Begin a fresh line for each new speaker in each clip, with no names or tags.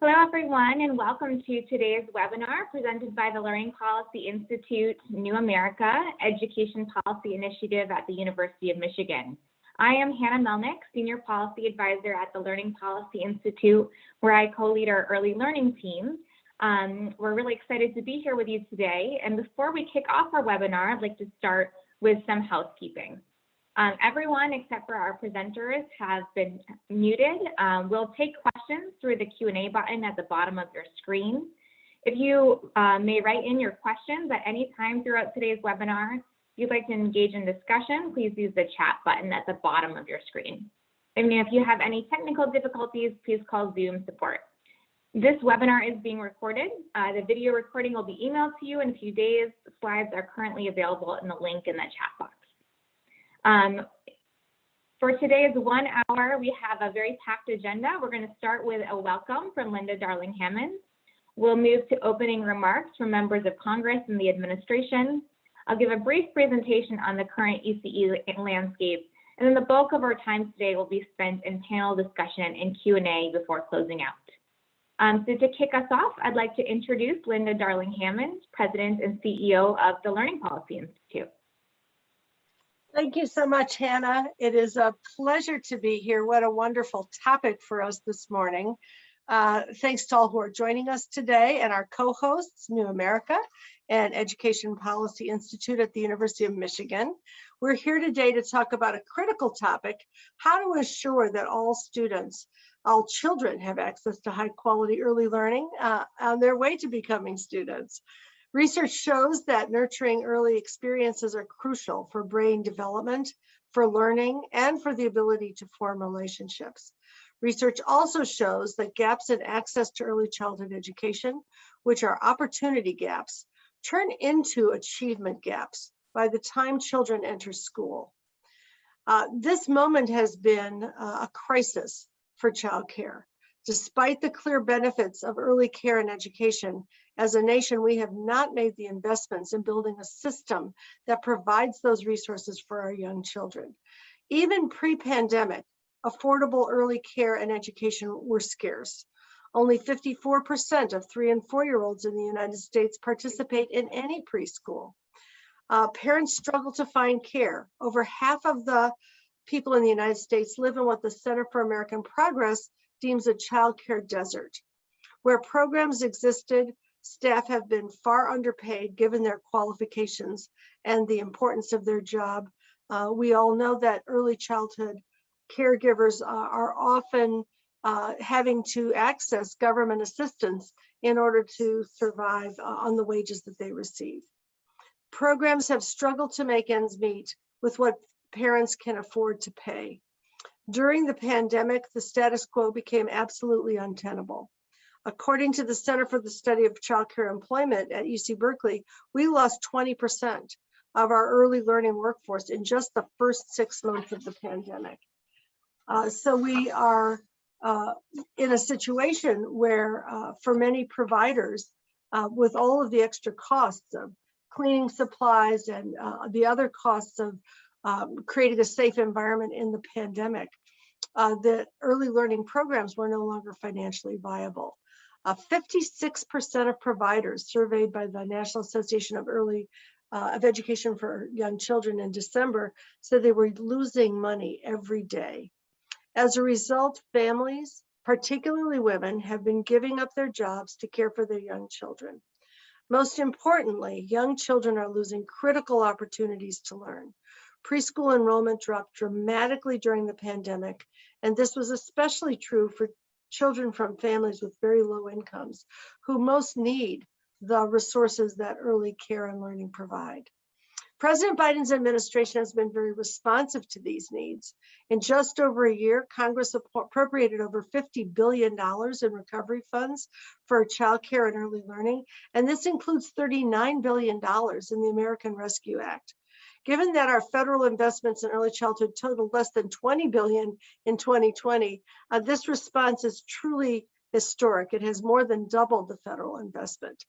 Hello, everyone, and welcome to today's webinar presented by the Learning Policy Institute New America Education Policy Initiative at the University of Michigan. I am Hannah Melnick, Senior Policy Advisor at the Learning Policy Institute, where I co-lead our early learning team. Um, we're really excited to be here with you today. And before we kick off our webinar, I'd like to start with some housekeeping. Um, everyone except for our presenters has been muted. Um, we'll take questions through the Q&A button at the bottom of your screen. If you uh, may write in your questions at any time throughout today's webinar, if you'd like to engage in discussion, please use the chat button at the bottom of your screen. And if you have any technical difficulties, please call Zoom support. This webinar is being recorded. Uh, the video recording will be emailed to you in a few days. The slides are currently available in the link in the chat box. Um, for today's one hour, we have a very packed agenda. We're going to start with a welcome from Linda Darling Hammond. We'll move to opening remarks from members of Congress and the administration. I'll give a brief presentation on the current ECE landscape, and then the bulk of our time today will be spent in panel discussion and Q&A before closing out. Um, so to kick us off, I'd like to introduce Linda Darling Hammond, President and CEO of the Learning Policy Institute.
Thank you so much, Hannah. It is a pleasure to be here. What a wonderful topic for us this morning. Uh, thanks to all who are joining us today and our co-hosts, New America and Education Policy Institute at the University of Michigan. We're here today to talk about a critical topic, how to assure that all students, all children have access to high quality early learning uh, on their way to becoming students. Research shows that nurturing early experiences are crucial for brain development, for learning, and for the ability to form relationships. Research also shows that gaps in access to early childhood education, which are opportunity gaps, turn into achievement gaps by the time children enter school. Uh, this moment has been uh, a crisis for childcare. Despite the clear benefits of early care and education, as a nation, we have not made the investments in building a system that provides those resources for our young children. Even pre-pandemic, affordable early care and education were scarce. Only 54% of three and four-year-olds in the United States participate in any preschool. Uh, parents struggle to find care. Over half of the people in the United States live in what the Center for American Progress deems a child care desert. Where programs existed, Staff have been far underpaid given their qualifications and the importance of their job. Uh, we all know that early childhood caregivers uh, are often uh, having to access government assistance in order to survive uh, on the wages that they receive. Programs have struggled to make ends meet with what parents can afford to pay. During the pandemic, the status quo became absolutely untenable. According to the Center for the Study of Childcare Employment at UC Berkeley, we lost 20% of our early learning workforce in just the first six months of the pandemic. Uh, so we are uh, in a situation where uh, for many providers, uh, with all of the extra costs of cleaning supplies and uh, the other costs of um, creating a safe environment in the pandemic, uh, the early learning programs were no longer financially viable. 56% uh, of providers surveyed by the National Association of Early uh, of Education for Young Children in December said they were losing money every day. As a result, families, particularly women, have been giving up their jobs to care for their young children. Most importantly, young children are losing critical opportunities to learn. Preschool enrollment dropped dramatically during the pandemic, and this was especially true for children from families with very low incomes who most need the resources that early care and learning provide. President Biden's administration has been very responsive to these needs. In just over a year, Congress appropriated over $50 billion in recovery funds for child care and early learning, and this includes $39 billion in the American Rescue Act. Given that our federal investments in early childhood totaled less than 20 billion in 2020, uh, this response is truly historic. It has more than doubled the federal investment.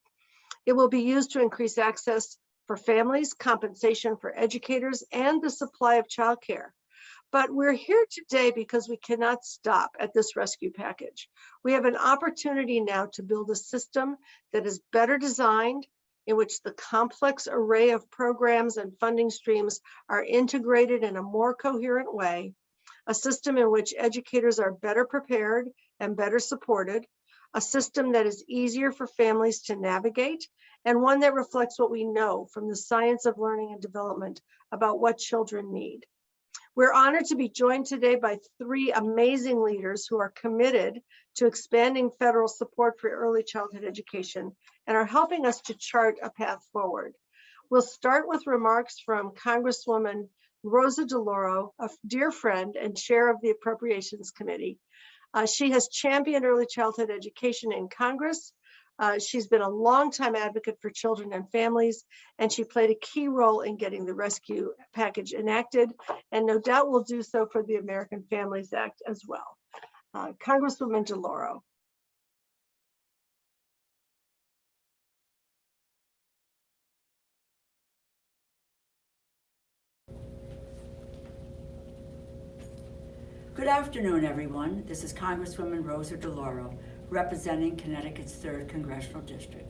It will be used to increase access for families, compensation for educators, and the supply of childcare. But we're here today because we cannot stop at this rescue package. We have an opportunity now to build a system that is better designed, in which the complex array of programs and funding streams are integrated in a more coherent way, a system in which educators are better prepared and better supported, a system that is easier for families to navigate, and one that reflects what we know from the science of learning and development about what children need. We're honored to be joined today by three amazing leaders who are committed to expanding federal support for early childhood education and are helping us to chart a path forward. We'll start with remarks from Congresswoman Rosa DeLauro, a dear friend and chair of the Appropriations Committee. Uh, she has championed early childhood education in Congress. Uh, she's been a longtime advocate for children and families, and she played a key role in getting the rescue package enacted, and no doubt will do so for the American Families Act as well. Uh, Congresswoman DeLauro.
Good afternoon, everyone. This is Congresswoman Rosa DeLauro, representing Connecticut's 3rd Congressional District.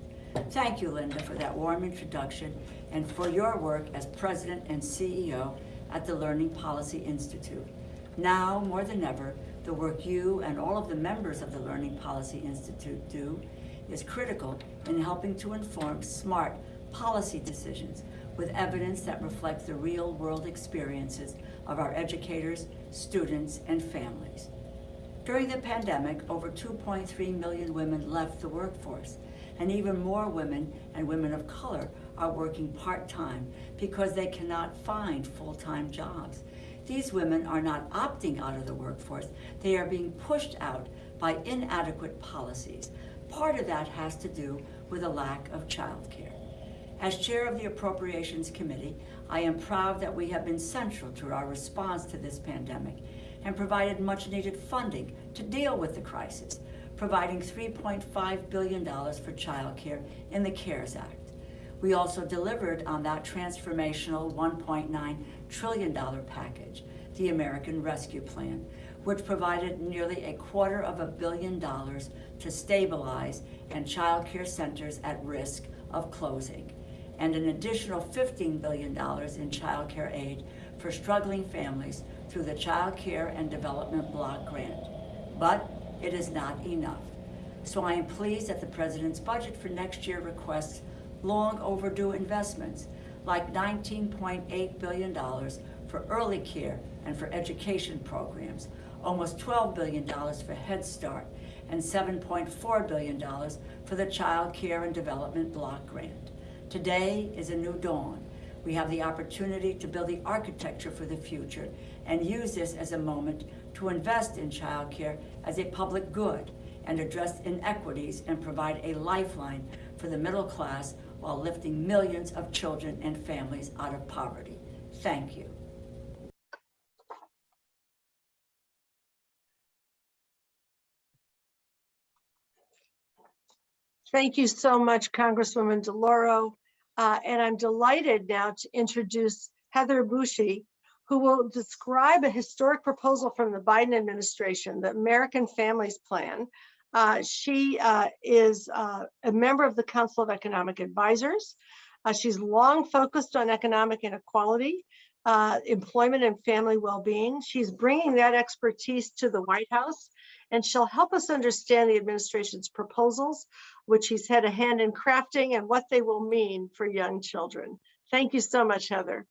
Thank you, Linda, for that warm introduction and for your work as President and CEO at the Learning Policy Institute. Now, more than ever, the work you and all of the members of the Learning Policy Institute do is critical in helping to inform smart policy decisions with evidence that reflects the real world experiences of our educators, students, and families. During the pandemic, over 2.3 million women left the workforce, and even more women and women of color are working part-time because they cannot find full-time jobs. These women are not opting out of the workforce, they are being pushed out by inadequate policies. Part of that has to do with a lack of childcare. As chair of the Appropriations Committee, I am proud that we have been central to our response to this pandemic and provided much needed funding to deal with the crisis, providing $3.5 billion for childcare in the CARES Act. We also delivered on that transformational $1.9 trillion package, the American Rescue Plan, which provided nearly a quarter of a billion dollars to stabilize and childcare centers at risk of closing and an additional $15 billion in child care aid for struggling families through the Child Care and Development Block Grant. But it is not enough. So I am pleased that the President's budget for next year requests long overdue investments like $19.8 billion for early care and for education programs, almost $12 billion for Head Start, and $7.4 billion for the Child Care and Development Block Grant. Today is a new dawn. We have the opportunity to build the architecture for the future and use this as a moment to invest in childcare as a public good and address inequities and provide a lifeline for the middle class while lifting millions of children and families out of poverty. Thank you.
Thank you so much, Congresswoman DeLauro. Uh, and I'm delighted now to introduce Heather Boushey, who will describe a historic proposal from the Biden administration, the American Families Plan. Uh, she uh, is uh, a member of the Council of Economic Advisors. Uh, she's long focused on economic inequality, uh, employment and family well-being. She's bringing that expertise to the White House and she'll help us understand the administration's proposals, which he's had a hand in crafting and what they will mean for young children. Thank you so much, Heather.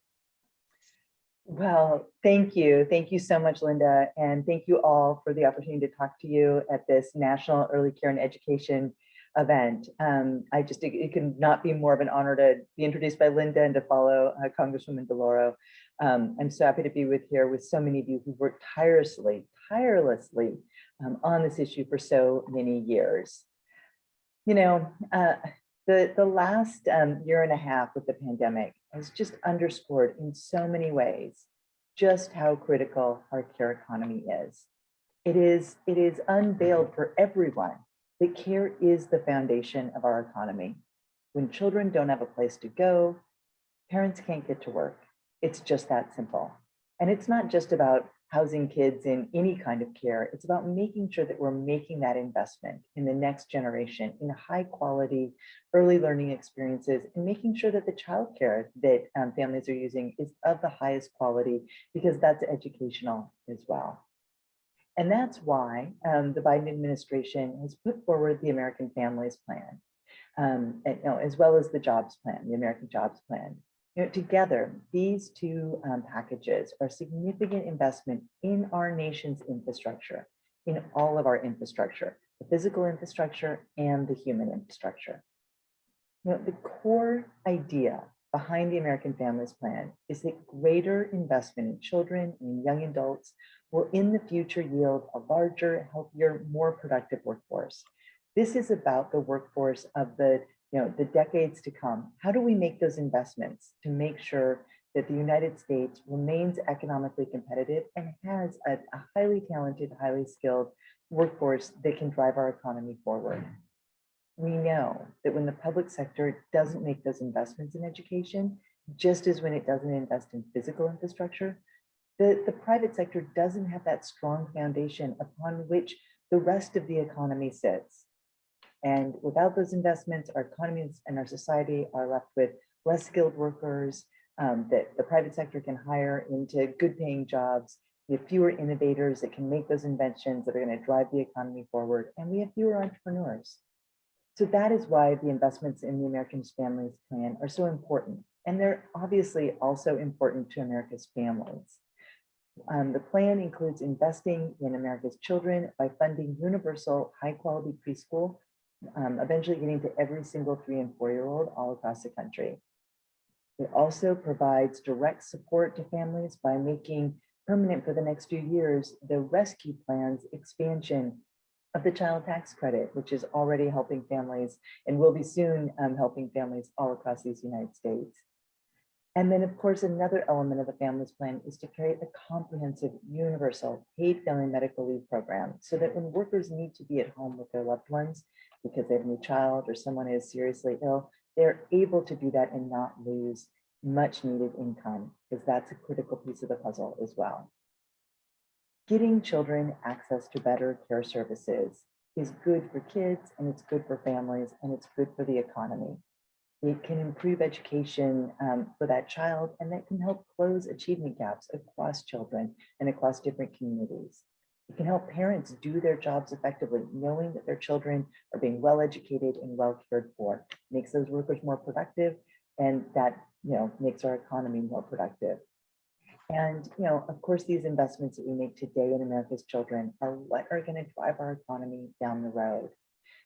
Well, thank you. Thank you so much, Linda. And thank you all for the opportunity to talk to you at this National Early Care and Education event. Um, I just, it, it not be more of an honor to be introduced by Linda and to follow uh, Congresswoman DeLauro. Um, I'm so happy to be with here with so many of you who worked tirelessly, tirelessly um, on this issue for so many years. You know, uh, the, the last um, year and a half with the pandemic has just underscored in so many ways just how critical our care economy is. It is, it is unveiled for everyone that care is the foundation of our economy. When children don't have a place to go, parents can't get to work. It's just that simple. And it's not just about housing kids in any kind of care. It's about making sure that we're making that investment in the next generation in high quality early learning experiences and making sure that the childcare that um, families are using is of the highest quality because that's educational as well. And that's why um, the Biden administration has put forward the American Families Plan, um, and, you know, as well as the Jobs Plan, the American Jobs Plan. You know, together, these two um, packages are significant investment in our nation's infrastructure, in all of our infrastructure, the physical infrastructure and the human infrastructure. Know, the core idea behind the American Families Plan is that greater investment in children and young adults will in the future yield a larger, healthier, more productive workforce. This is about the workforce of the, you know, the decades to come. How do we make those investments to make sure that the United States remains economically competitive and has a, a highly talented, highly skilled workforce that can drive our economy forward? Mm. We know that when the public sector doesn't make those investments in education, just as when it doesn't invest in physical infrastructure, the, the private sector doesn't have that strong foundation upon which the rest of the economy sits. And without those investments, our economies and our society are left with less skilled workers um, that the private sector can hire into good paying jobs. We have fewer innovators that can make those inventions that are going to drive the economy forward. And we have fewer entrepreneurs. So that is why the investments in the American Families Plan are so important. And they're obviously also important to America's families. Um, the plan includes investing in America's children by funding universal high quality preschool, um, eventually getting to every single three and four year old all across the country. It also provides direct support to families by making permanent for the next few years the rescue plans expansion of the child tax credit, which is already helping families and will be soon um, helping families all across these United States. And then, of course, another element of the Families Plan is to create a comprehensive, universal, paid family medical leave program so that when workers need to be at home with their loved ones because they have a new child or someone is seriously ill, they're able to do that and not lose much needed income because that's a critical piece of the puzzle as well. Getting children access to better care services is good for kids and it's good for families and it's good for the economy. It can improve education um, for that child and that can help close achievement gaps across children and across different communities. It can help parents do their jobs effectively, knowing that their children are being well educated and well cared for, makes those workers more productive and that you know makes our economy more productive. And, you know, of course, these investments that we make today in America's children are what are going to drive our economy down the road.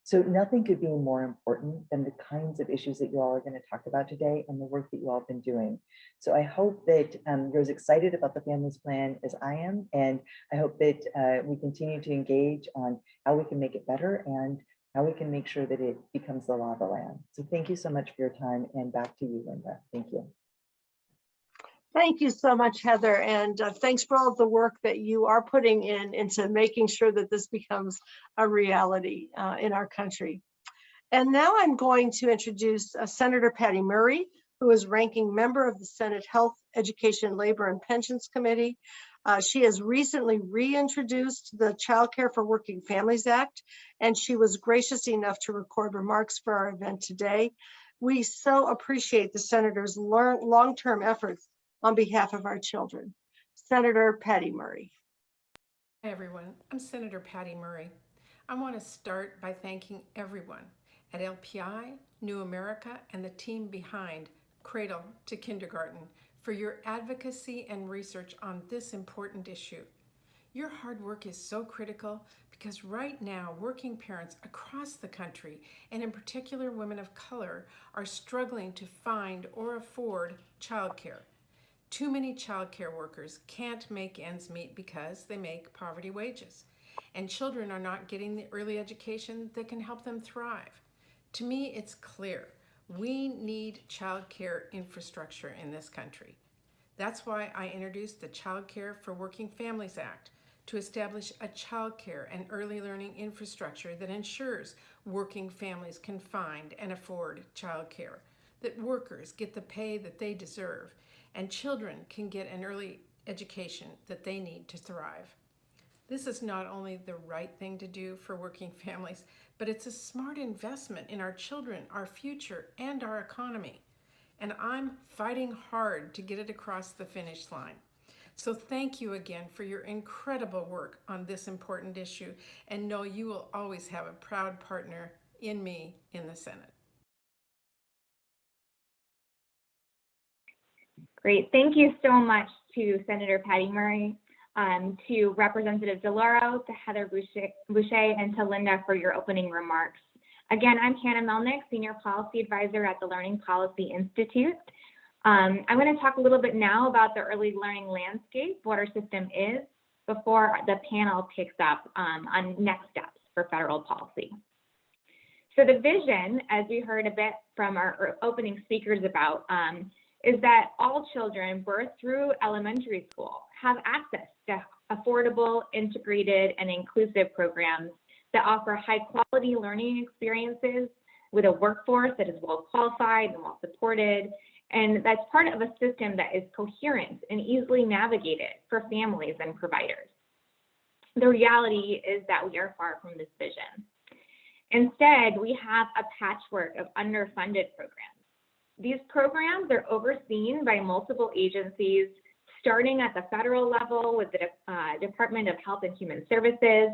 So nothing could be more important than the kinds of issues that you all are going to talk about today and the work that you all have been doing. So I hope that um, you're as excited about the Families Plan as I am, and I hope that uh, we continue to engage on how we can make it better and how we can make sure that it becomes the law of the land. So thank you so much for your time and back to you, Linda. Thank you.
Thank you so much, Heather, and uh, thanks for all the work that you are putting in into making sure that this becomes a reality uh, in our country. And now I'm going to introduce uh, Senator Patty Murray, who is ranking member of the Senate Health, Education, Labor, and Pensions Committee. Uh, she has recently reintroduced the Child Care for Working Families Act, and she was gracious enough to record remarks for our event today. We so appreciate the senator's long-term efforts on behalf of our children. Senator Patty Murray.
Hi, everyone. I'm Senator Patty Murray. I want to start by thanking everyone at LPI, New America, and the team behind Cradle to Kindergarten for your advocacy and research on this important issue. Your hard work is so critical because right now working parents across the country, and in particular women of color, are struggling to find or afford childcare. Too many childcare workers can't make ends meet because they make poverty wages, and children are not getting the early education that can help them thrive. To me, it's clear we need childcare infrastructure in this country. That's why I introduced the Child Care for Working Families Act to establish a child care and early learning infrastructure that ensures working families can find and afford child care, that workers get the pay that they deserve, and children can get an early education that they need to thrive. This is not only the right thing to do for working families, but it's a smart investment in our children, our future, and our economy. And I'm fighting hard to get it across the finish line. So thank you again for your incredible work on this important issue and know you will always have a proud partner in me in the Senate.
Great. Thank you so much to Senator Patty Murray, um, to Representative DeLauro, to Heather Boushey, and to Linda for your opening remarks. Again, I'm Hannah Melnick, Senior Policy Advisor at the Learning Policy Institute. Um, I'm going to talk a little bit now about the early learning landscape, what our system is, before the panel picks up um, on next steps for federal policy. So the vision, as we heard a bit from our opening speakers about, um, is that all children birth through elementary school have access to affordable, integrated, and inclusive programs that offer high quality learning experiences with a workforce that is well qualified and well supported. And that's part of a system that is coherent and easily navigated for families and providers. The reality is that we are far from this vision. Instead, we have a patchwork of underfunded programs these programs are overseen by multiple agencies, starting at the federal level with the uh, Department of Health and Human Services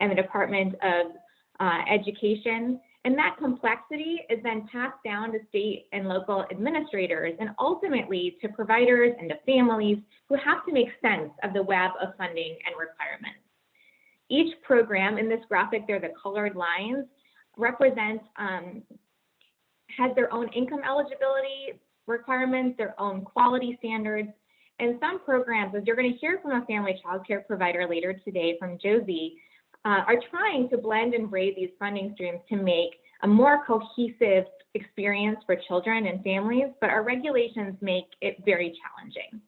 and the Department of uh, Education. And that complexity is then passed down to state and local administrators and ultimately to providers and to families who have to make sense of the web of funding and requirements. Each program in this graphic, they're the colored lines, represents um, has their own income eligibility requirements, their own quality standards, and some programs, as you're going to hear from a family child care provider later today from Josie, uh, are trying to blend and braid these funding streams to make a more cohesive experience for children and families, but our regulations make it very challenging.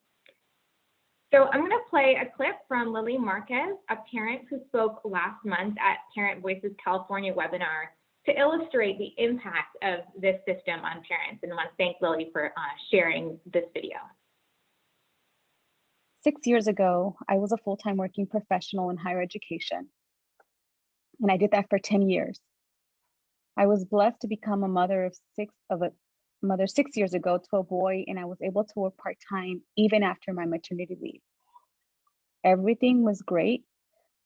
So I'm going to play a clip from Lily Marquez, a parent who spoke last month at Parent Voices California webinar to illustrate the impact of this system on parents. And I want to thank Lily for uh, sharing this video.
Six years ago, I was a full-time working professional in higher education. And I did that for 10 years. I was blessed to become a mother of six of a mother six years ago to a boy, and I was able to work part-time even after my maternity leave. Everything was great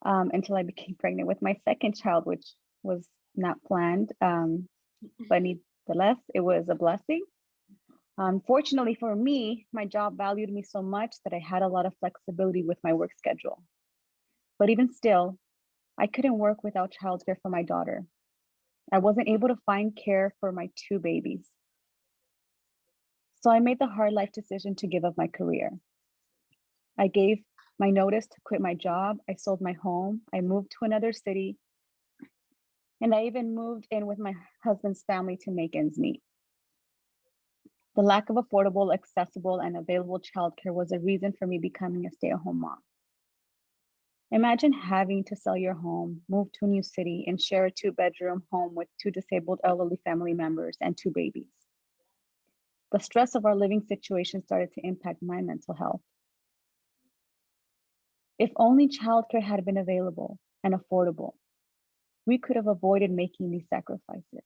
um, until I became pregnant with my second child, which was not planned, um, but nevertheless, it was a blessing. Unfortunately for me, my job valued me so much that I had a lot of flexibility with my work schedule. But even still, I couldn't work without childcare for my daughter. I wasn't able to find care for my two babies. So I made the hard life decision to give up my career. I gave my notice to quit my job. I sold my home. I moved to another city and I even moved in with my husband's family to make ends meet. The lack of affordable, accessible, and available childcare was a reason for me becoming a stay-at-home mom. Imagine having to sell your home, move to a new city, and share a two-bedroom home with two disabled elderly family members and two babies. The stress of our living situation started to impact my mental health. If only childcare had been available and affordable, we could have avoided making these sacrifices.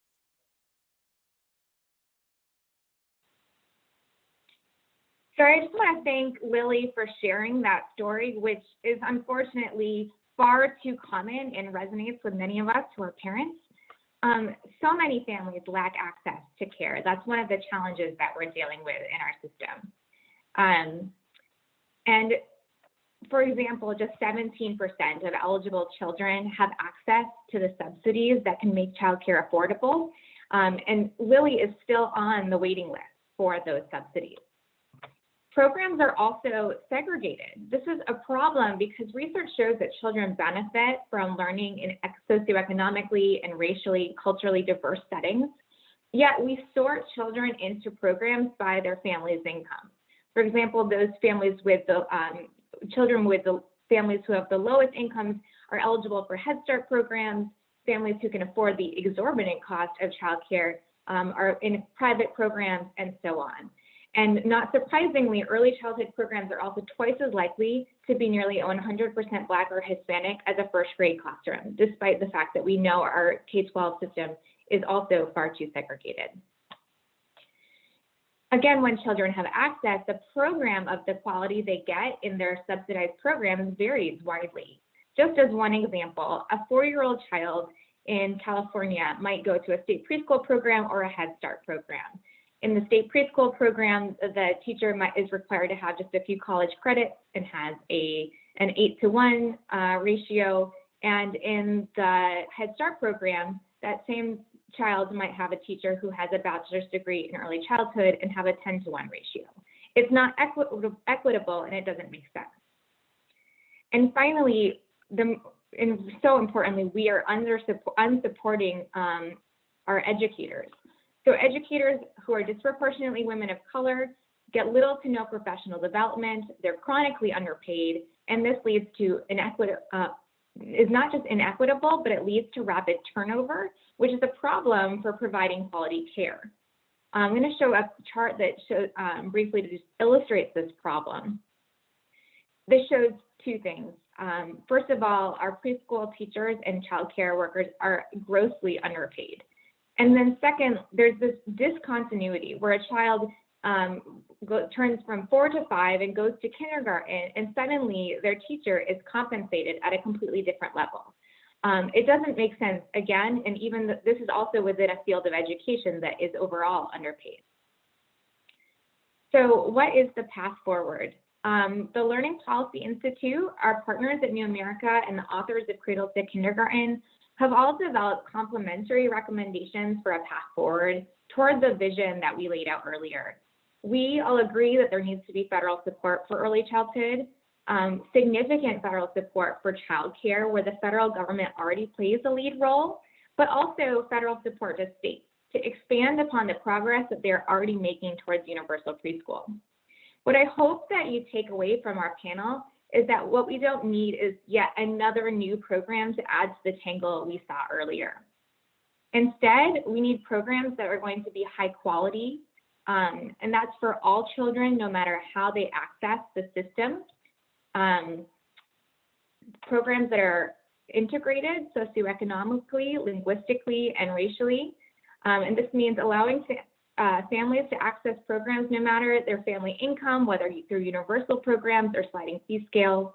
So I just want to thank Lily for sharing that story, which is unfortunately far too common and resonates with many of us who are parents. Um, so many families lack access to care. That's one of the challenges that we're dealing with in our system. Um, and for example, just 17% of eligible children have access to the subsidies that can make childcare affordable. Um, and Lily is still on the waiting list for those subsidies. Programs are also segregated. This is a problem because research shows that children benefit from learning in socioeconomically and racially, culturally diverse settings. Yet we sort children into programs by their family's income. For example, those families with the um, children with the families who have the lowest incomes are eligible for Head Start programs. Families who can afford the exorbitant cost of childcare um, are in private programs and so on. And not surprisingly, early childhood programs are also twice as likely to be nearly 100% Black or Hispanic as a first grade classroom, despite the fact that we know our K-12 system is also far too segregated. Again, when children have access, the program of the quality they get in their subsidized programs varies widely. Just as one example, a four-year-old child in California might go to a state preschool program or a Head Start program. In the state preschool program, the teacher might, is required to have just a few college credits and has a an eight to one uh, ratio. And in the Head Start program, that same child might have a teacher who has a bachelor's degree in early childhood and have a 10 to 1 ratio. It's not equi equitable and it doesn't make sense. And finally, the, and so importantly, we are under unsupporting um, our educators. So educators who are disproportionately women of color get little to no professional development, they're chronically underpaid, and this leads to inequity, uh, is not just inequitable, but it leads to rapid turnover, which is a problem for providing quality care. I'm going to show a chart that shows um, briefly to just illustrate this problem. This shows two things. Um, first of all, our preschool teachers and child care workers are grossly underpaid. And then second, there's this discontinuity where a child um, go, turns from four to five and goes to kindergarten, and suddenly their teacher is compensated at a completely different level. Um, it doesn't make sense again, and even the, this is also within a field of education that is overall underpaid. So what is the path forward? Um, the Learning Policy Institute, our partners at New America and the authors of Cradle to Kindergarten have all developed complementary recommendations for a path forward toward the vision that we laid out earlier. We all agree that there needs to be federal support for early childhood, um, significant federal support for childcare where the federal government already plays a lead role, but also federal support to states to expand upon the progress that they're already making towards universal preschool. What I hope that you take away from our panel is that what we don't need is yet another new program to add to the tangle we saw earlier. Instead, we need programs that are going to be high quality, um, and that's for all children, no matter how they access the system. Um, programs that are integrated socioeconomically, linguistically, and racially. Um, and this means allowing uh, families to access programs no matter their family income, whether through universal programs or sliding fee scales.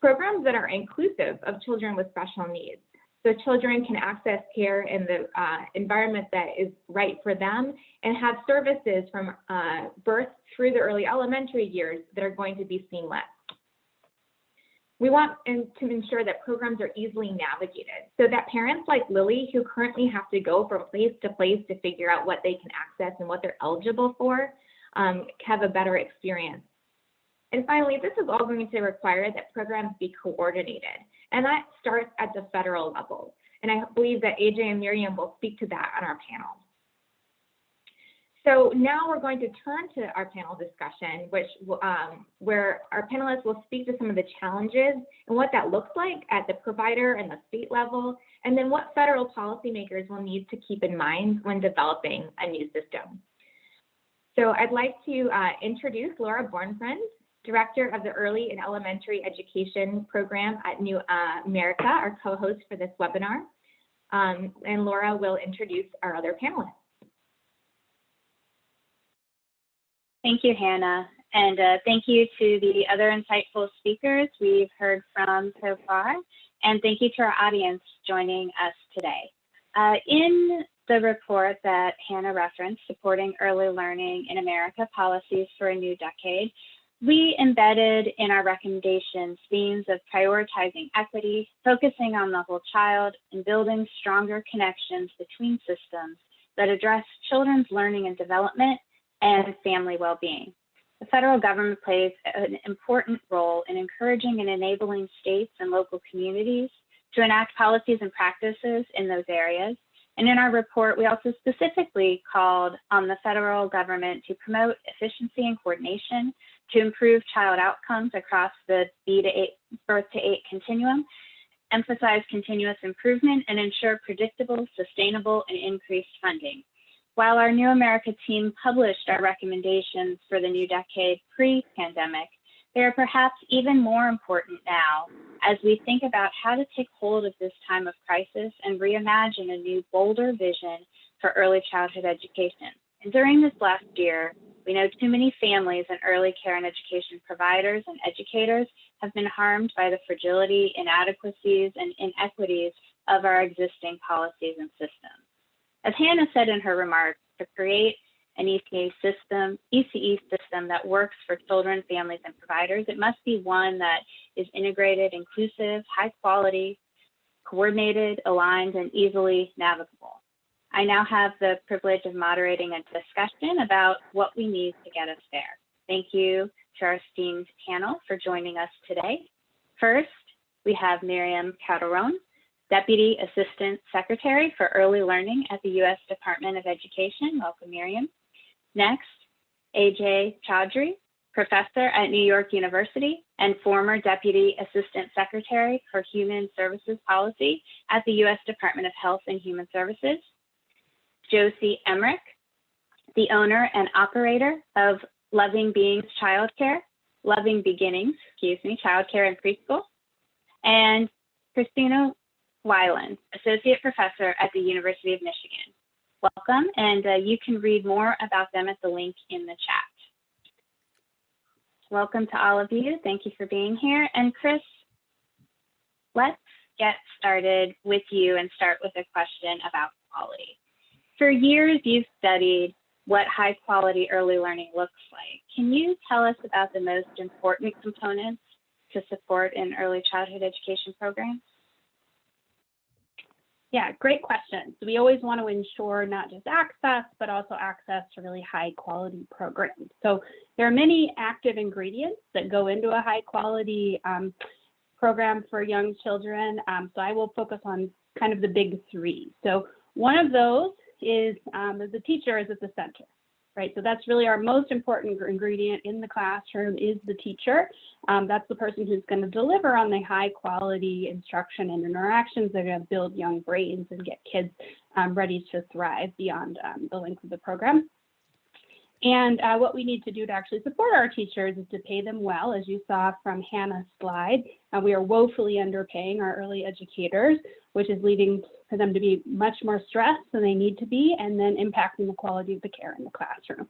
Programs that are inclusive of children with special needs. So children can access care in the uh, environment that is right for them and have services from uh, birth through the early elementary years that are going to be seamless. We want to ensure that programs are easily navigated so that parents like Lily, who currently have to go from place to place to figure out what they can access and what they're eligible for, um, have a better experience. And finally, this is all going to require that programs be coordinated, and that starts at the federal level. And I believe that Ajay and Miriam will speak to that on our panel. So now we're going to turn to our panel discussion, which um, where our panelists will speak to some of the challenges and what that looks like at the provider and the state level, and then what federal policymakers will need to keep in mind when developing a new system. So I'd like to uh, introduce Laura Bornfreund, Director of the Early and Elementary Education Program at New uh, America, our co-host for this webinar. Um, and Laura will introduce our other panelists.
Thank you, Hannah. And uh, thank you to the other insightful speakers we've heard from so far. And thank you to our audience joining us today. Uh, in the report that Hannah referenced, Supporting Early Learning in America Policies for a New Decade, we embedded in our recommendations themes of prioritizing equity, focusing on the whole child, and building stronger connections between systems that address children's learning and development and family well-being. The federal government plays an important role in encouraging and enabling states and local communities to enact policies and practices in those areas. And in our report, we also specifically called on the federal government to promote efficiency and coordination to improve child outcomes across the B to eight, birth to eight continuum, emphasize continuous improvement, and ensure predictable, sustainable, and increased funding. while our New America team published our recommendations for the new decade pre-pandemic, they are perhaps even more important now as we think about how to take hold of this time of crisis and reimagine a new, bolder vision for early childhood education. And during this last year, we know too many families and early care and education providers and educators have been harmed by the fragility, inadequacies, and inequities of our existing policies and systems. As Hannah said in her remarks, to create an ECA system, ECE system that works for children, families, and providers, it must be one that is integrated, inclusive, high quality, coordinated, aligned, and easily navigable. I now have the privilege of moderating a discussion about what we need to get us there. Thank you to our esteemed panel for joining us today. First, we have Miriam Calderon, Deputy Assistant Secretary for Early Learning at the U.S. Department of Education. Welcome, Miriam. Next, Ajay Chaudry, Professor at New York University and former Deputy Assistant Secretary for Human Services Policy at the U.S. Department of Health and Human Services. Josie Emmerich, the owner and operator of Loving Beings Childcare, Loving Beginnings, excuse me, Childcare and Preschool, and Christina Weiland, Associate Professor at the University of Michigan. Welcome, and uh, you can read more about them at the link in the chat. Welcome to all of you. Thank you for being here. And Chris, let's get started with you and start with a question about quality. For years, you've studied what high quality early learning looks like. Can you tell us about the most important components to support an early childhood education program?
Yeah, great question. So we always want to ensure not just access, but also access to really high quality programs. So there are many active ingredients that go into a high quality um, program for young children. Um, so I will focus on kind of the big three. So one of those is um, the teacher is at the center right? So that's really our most important ingredient in the classroom is the teacher. Um, that's the person who's going to deliver on the high quality instruction and interactions that are going to build young brains and get kids um, ready to thrive beyond um, the length of the program. And uh, what we need to do to actually support our teachers is to pay them well, as you saw from Hannah's slide. Uh, we are woefully underpaying our early educators, which is leading for them to be much more stressed than they need to be, and then impacting the quality of the care in the classroom.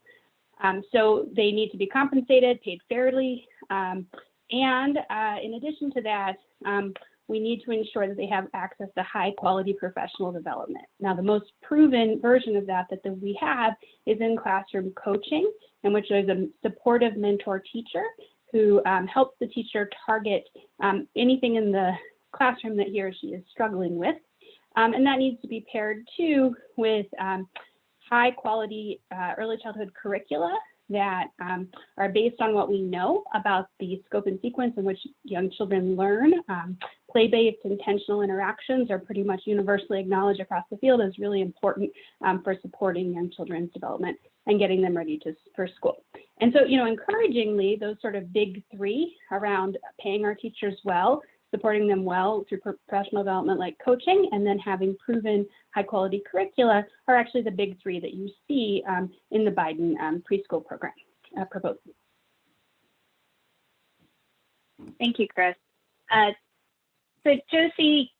Um, so they need to be compensated, paid fairly, um, and uh, in addition to that, um, we need to ensure that they have access to high quality professional development. Now, the most proven version of that that, we have is in classroom coaching, in which there's a supportive mentor teacher who um, helps the teacher target um, anything in the classroom that he or she is struggling with. Um, and that needs to be paired too with um, high quality uh, early childhood curricula that um, are based on what we know about the scope and sequence in which young children learn. Um, play-based intentional interactions are pretty much universally acknowledged across the field as really important um, for supporting young children's development and getting them ready to, for school. And so, you know, encouragingly, those sort of big three around paying our teachers well, supporting them well through professional development like coaching, and then having proven high quality curricula are actually the big three that you see um, in the Biden um, preschool program uh, proposal.
Thank you, Chris. Uh, so Josie,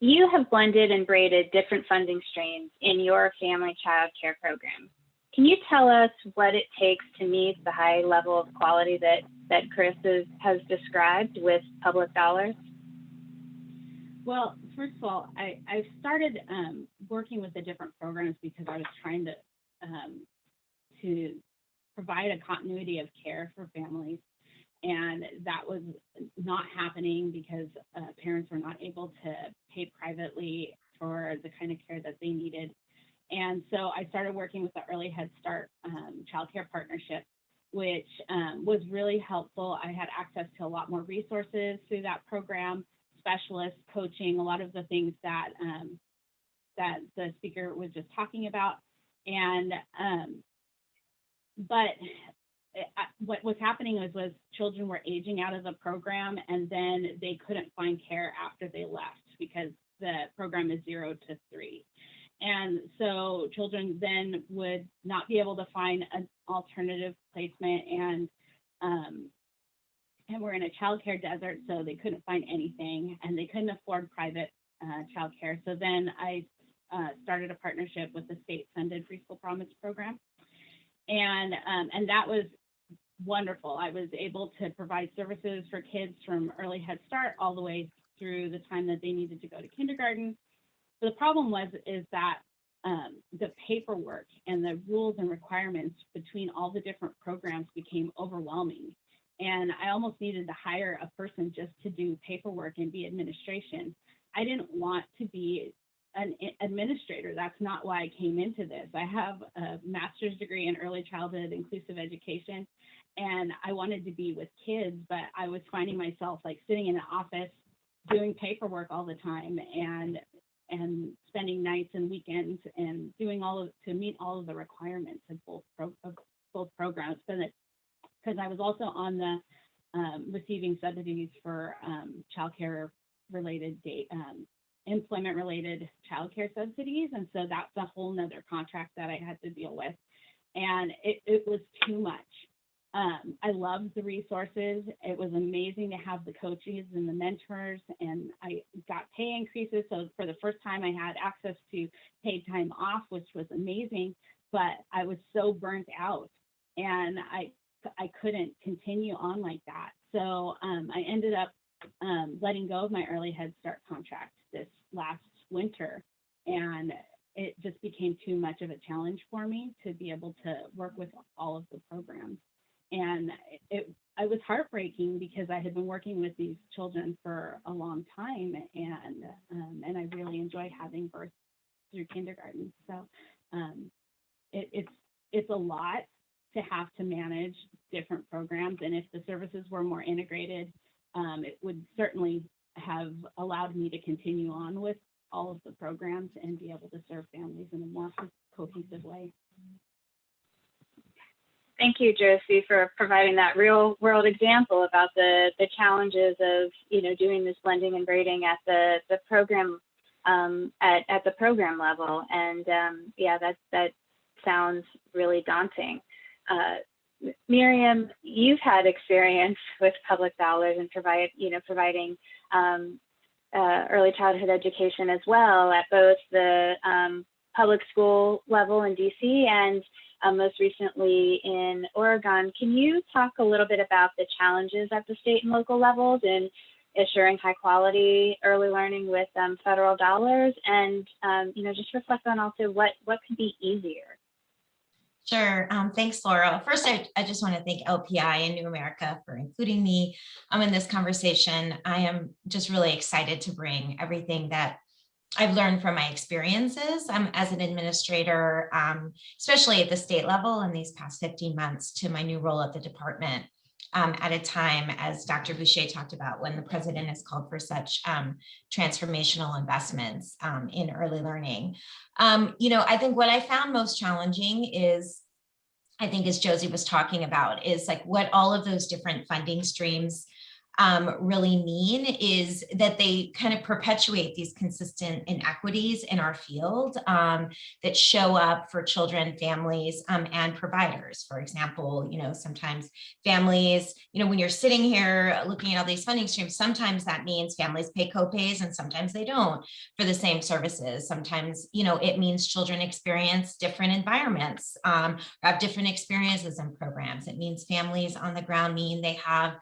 you have blended and braided different funding streams in your family child care program. Can you tell us what it takes to meet the high level of quality that, that Chris is, has described with public dollars?
Well, first of all, I, I started um, working with the different programs because I was trying to um, to provide a continuity of care for families. And that was not happening because uh, parents were not able to pay privately for the kind of care that they needed. And so I started working with the Early Head Start um, Child Care Partnership, which um, was really helpful. I had access to a lot more resources through that program, specialists, coaching, a lot of the things that um, that the speaker was just talking about. And um, but it, what was happening was was children were aging out of the program, and then they couldn't find care after they left because the program is zero to three. And so children then would not be able to find an alternative placement and um, and we're in a childcare desert, so they couldn't find anything and they couldn't afford private uh, childcare. So then I uh, started a partnership with the state-funded Preschool Promise program, and um, and that was wonderful. I was able to provide services for kids from early Head Start all the way through the time that they needed to go to kindergarten. The problem was is that um, the paperwork and the rules and requirements between all the different programs became overwhelming. And I almost needed to hire a person just to do paperwork and be administration. I didn't want to be an administrator. That's not why I came into this. I have a master's degree in early childhood inclusive education, and I wanted to be with kids, but I was finding myself like sitting in an office doing paperwork all the time and and spending nights and weekends and doing all of to meet all of the requirements of both pro, of both programs. But because I was also on the um, receiving subsidies for um, childcare related date um, employment related childcare subsidies, and so that's a whole nother contract that I had to deal with, and it, it was too much. Um, I loved the resources. It was amazing to have the coaches and the mentors, and I got pay increases. So for the first time, I had access to paid time off, which was amazing. But I was so burnt out, and I I couldn't continue on like that. So um, I ended up um, letting go of my early Head Start contract this last winter, and it just became too much of a challenge for me to be able to work with all of the programs and it I was heartbreaking because I had been working with these children for a long time, and um, and I really enjoy having birth through kindergarten. So um, it, it's it's a lot to have to manage different programs, and if the services were more integrated, um, it would certainly have allowed me to continue on with all of the programs and be able to serve families in a more cohesive way.
Thank you, Josie, for providing that real world example about the, the challenges of, you know, doing this blending and braiding at the, the program, um, at, at the program level. And um, yeah, that, that sounds really daunting. Uh, Miriam, you've had experience with public dollars and provide, you know, providing um, uh, early childhood education as well at both the um, public school level in DC and um, most recently in Oregon. Can you talk a little bit about the challenges at the state and local levels in assuring high quality early learning with um, federal dollars and um, you know just reflect on also what what could be easier
Sure. Um, thanks, Laura. First, I, I just want to thank LPI and New America for including me um, in this conversation. I am just really excited to bring everything that I've learned from my experiences um, as an administrator, um, especially at the state level in these past 15 months to my new role at the department um, at a time, as Dr. Boushey talked about, when the president has called for such um, transformational investments um, in early learning. Um, you know, I think what I found most challenging is I think as Josie was talking about is like what all of those different funding streams um, really mean is that they kind of perpetuate these consistent inequities in our field um, that show up for children, families, um, and providers. For example, you know, sometimes families, you know, when you're sitting here looking at all these funding streams, sometimes that means families pay copays and sometimes they don't for the same services. Sometimes, you know, it means children experience different environments, um, have different experiences and programs. It means families on the ground mean they have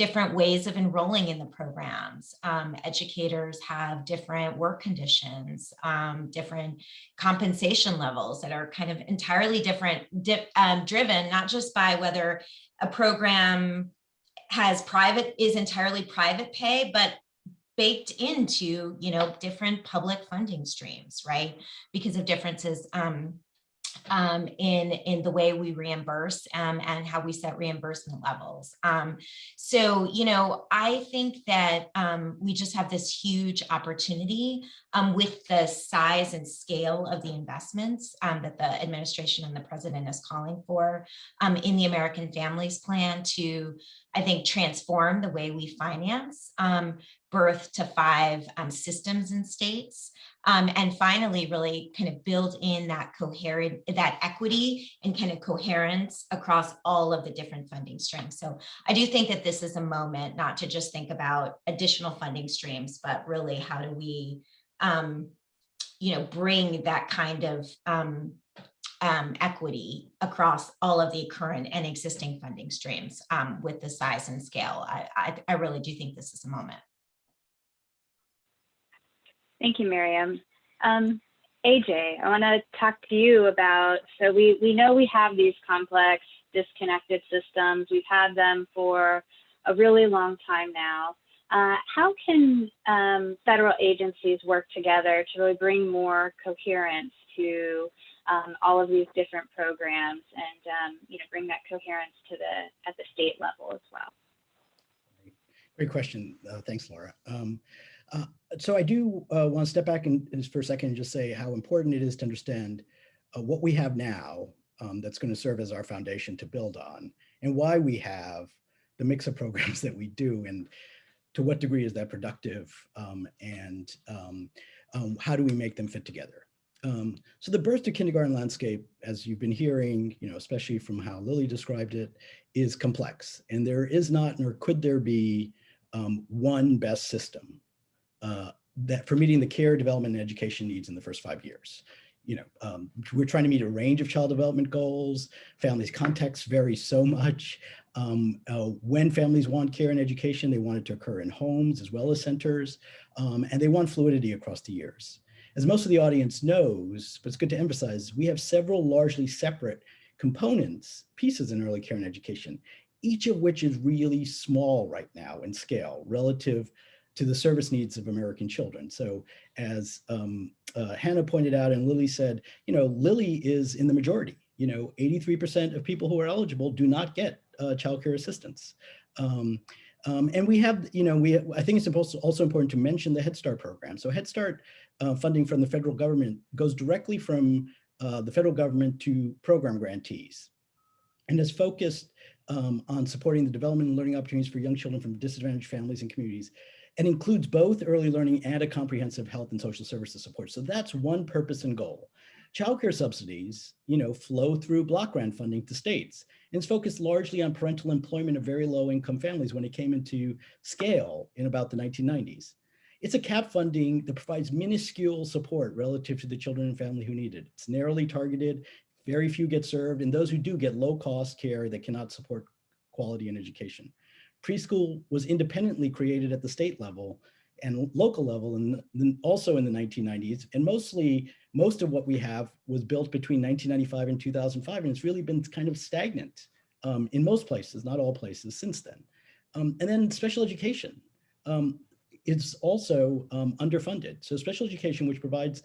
different ways of enrolling in the programs. Um, educators have different work conditions, um, different compensation levels that are kind of entirely different, di um, driven not just by whether a program has private, is entirely private pay, but baked into, you know, different public funding streams, right? Because of differences um, in, in the way we reimburse um, and how we set reimbursement levels. Um, so, you know, I think that um, we just have this huge opportunity um, with the size and scale of the investments um, that the administration and the president is calling for in the American Families Plan to, I think, transform the way we finance birth to five systems and states. Um, and finally, really kind of build in that coherent, that equity and kind of coherence across all of the different funding streams. So I do think that this is a moment not to just think about additional funding streams, but really how do we, um, you know, bring that kind of um, um, equity across all of the current and existing funding streams um, with the size and scale. I, I, I really do think this is a moment.
Thank you, Miriam. Um, Ajay, I want to talk to you about, so we, we know we have these complex disconnected systems. We've had them for a really long time now. Uh, how can um, federal agencies work together to really bring more coherence to um, all of these different programs and um, you know bring that coherence to the at the state level as well?
Great question. Uh, thanks, Laura. Um, uh, so I do uh, want to step back and, and for a second and just say how important it is to understand uh, what we have now um, that's going to serve as our foundation to build on and why we have the mix of programs that we do and to what degree is that productive um, and um, um how do we make them fit together. Um, so the birth to kindergarten landscape, as you've been hearing, you know, especially from how Lily described it, is complex and there is not nor could there be um, one best system uh, that for meeting the care, development, and education needs in the first five years. You know, um, we're trying to meet a range of child development goals. Families' contexts vary so much. Um, uh, when families want care and education, they want it to occur in homes as well as centers, um, and they want fluidity across the years. As most of the audience knows, but it's good to emphasize, we have several largely separate components, pieces in early care and education, each of which is really small right now in scale relative to the service needs of American children. So as um, uh, Hannah pointed out and Lily said, you know, Lily is in the majority. You know, 83% of people who are eligible do not get uh, childcare assistance. Um, um, and we have, you know, we I think it's also important to mention the Head Start program. So Head Start uh, funding from the federal government goes directly from uh, the federal government to program grantees and is focused um, on supporting the development and learning opportunities for young children from disadvantaged families and communities and includes both early learning and a comprehensive health and social services support. So that's one purpose and goal. Childcare subsidies, you know, flow through block grant funding to states. And it's focused largely on parental employment of very low income families when it came into scale in about the 1990s. It's a cap funding that provides minuscule support relative to the children and family who need it. It's narrowly targeted, very few get served, and those who do get low cost care that cannot support quality in education. Preschool was independently created at the state level and local level and then also in the 1990s. And mostly, most of what we have was built between 1995 and 2005. And it's really been kind of stagnant um, in most places, not all places since then. Um, and then special education um, is also um, underfunded. So special education, which provides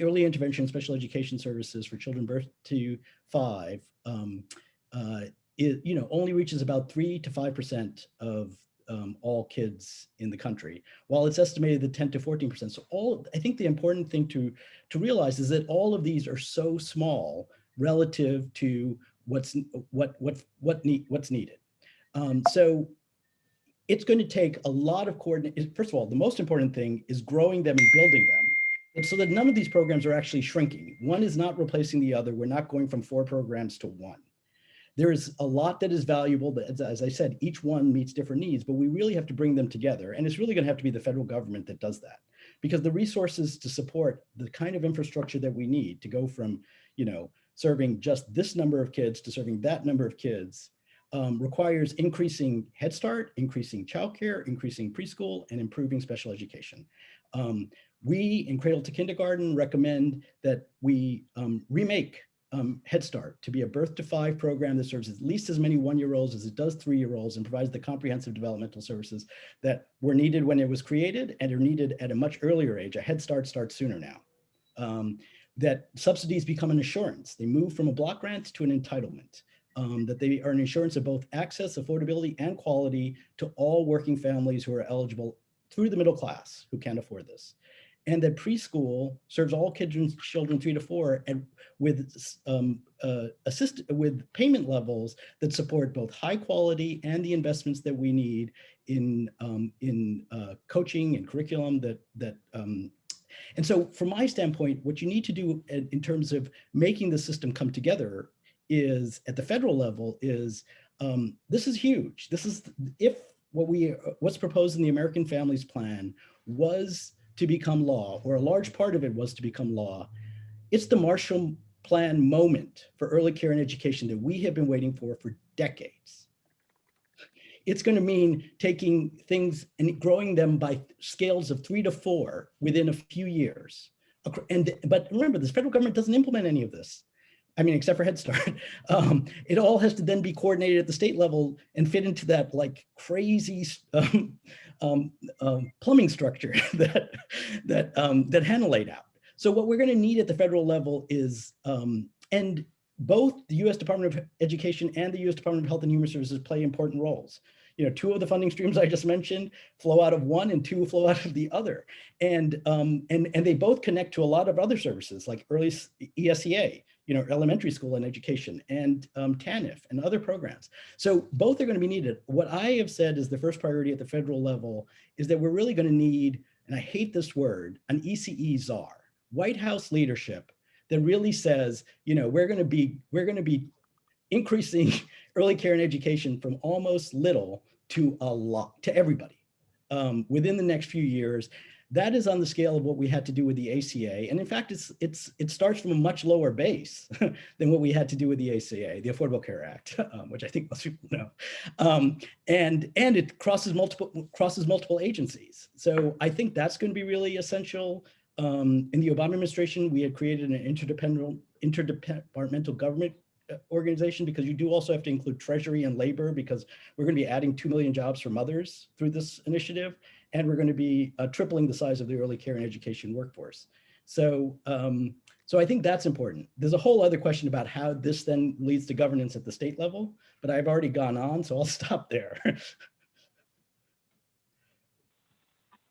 early intervention special education services for children birth to five, um, uh, it, you know, only reaches about three to 5% of um, all kids in the country, while it's estimated that 10 to 14%. So all, I think the important thing to, to realize is that all of these are so small relative to what's, what, what, what need, what's needed. Um, so it's going to take a lot of coordination. First of all, the most important thing is growing them and building them. And so that none of these programs are actually shrinking. One is not replacing the other. We're not going from four programs to one. There is a lot that is valuable, but as I said, each one meets different needs, but we really have to bring them together. And it's really gonna have to be the federal government that does that because the resources to support the kind of infrastructure that we need to go from, you know, serving just this number of kids to serving that number of kids um, requires increasing Head Start, increasing childcare, increasing preschool, and improving special education. Um, we in Cradle to Kindergarten recommend that we um, remake um, Head Start to be a birth to five program that serves at least as many one-year-olds as it does three-year-olds and provides the comprehensive developmental services that were needed when it was created and are needed at a much earlier age. A Head Start starts sooner now. Um, that subsidies become an assurance. They move from a block grant to an entitlement. Um, that they are an assurance of both access, affordability, and quality to all working families who are eligible through the middle class who can't afford this. And that preschool serves all kids, children three to four, and with um, uh, assist with payment levels that support both high quality and the investments that we need in um, in uh, coaching and curriculum that that um, and so from my standpoint, what you need to do in, terms of making the system come together is at the federal level is um, this is huge. This is if what we what's proposed in the American Families Plan was to become law, or a large part of it was to become law. It's the Marshall Plan moment for early care and education that we have been waiting for for decades. It's going to mean taking things and growing them by scales of three to four within a few years. And but remember, this federal government doesn't implement any of this. I mean, except for Head Start, um, it all has to then be coordinated at the state level and fit into that like crazy um, um, um plumbing structure that that um, that Hannah laid out. So what we're going to need at the federal level is, um, and both the U.S. Department of Education and the U.S. Department of Health and Human Services play important roles. You know, two of the funding streams I just mentioned flow out of one and two flow out of the other. And, um, and, and they both connect to a lot of other services like early ESEA, you know, elementary school and education and um, TANF and other programs. So both are going to be needed. What I have said is the first priority at the federal level is that we're really going to need, and I hate this word, an ECE czar, White House leadership that really says, you know, we're going to be, we're going to be increasing early care and education from almost little to a lot, to everybody um, within the next few years. That is on the scale of what we had to do with the ACA. And in fact, it's, it's, it starts from a much lower base than what we had to do with the ACA, the Affordable Care Act, um, which I think most people know. Um, and, and it crosses multiple, crosses multiple agencies. So I think that's going to be really essential. Um, in the Obama administration, we had created an interdependent, interdepartmental government uh, organization because you do also have to include treasury and labor because we're going to be adding 2 million jobs for mothers through this initiative. And we're going to be uh, tripling the size of the early care and education workforce. So, um, so I think that's important. There's a whole other question about how this then leads to governance at the state level, but I've already gone on, so I'll stop there.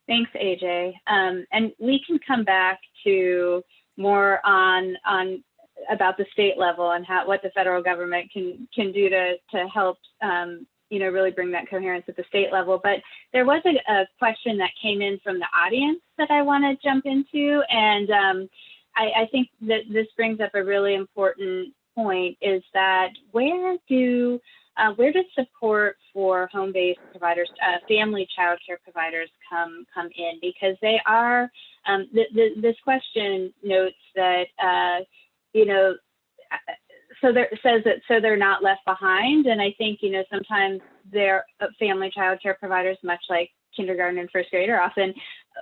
Thanks, Ajay. Um, and we can come back to more on on about the state level and how what the federal government can can do to to help um, you know really bring that coherence at the state level. But there was a, a question that came in from the audience that I want to jump into, and um, I, I think that this brings up a really important point: is that where do uh, where does support for home-based providers, uh, family child care providers come come in? Because they are, um, th th this question notes that, uh, you know, so there says that so they're not left behind. And I think, you know, sometimes their uh, family child care providers, much like kindergarten and first grade, are often